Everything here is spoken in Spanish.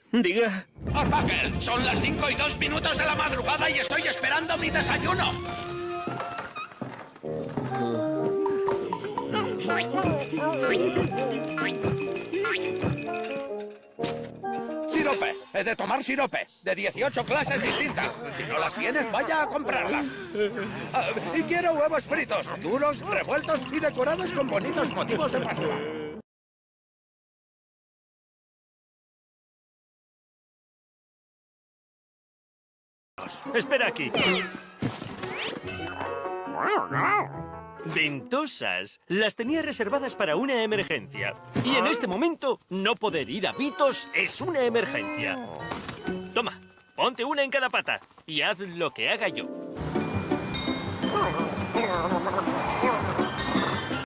Diga. Orbakel, son las 5 y 2 minutos de la madrugada y estoy esperando mi desayuno. Sirope, he de tomar sirope, de 18 clases distintas. Si no las tienen, vaya a comprarlas. Ah, y quiero huevos fritos, duros, revueltos y decorados con bonitos motivos de Pascua. Espera aquí. Ventosas. Las tenía reservadas para una emergencia. Y en este momento, no poder ir a Vitos es una emergencia. Toma, ponte una en cada pata y haz lo que haga yo.